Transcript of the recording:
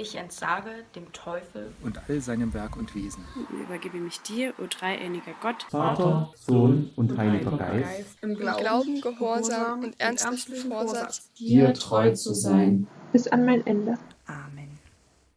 Ich entsage dem Teufel und all seinem Werk und Wesen. Und übergebe mich dir, o dreieiniger Gott, Vater, Sohn und Heiliger Geist, im Glauben, Gehorsam und ernstlichen Vorsatz, dir treu zu sein. bis an mein Ende. Amen.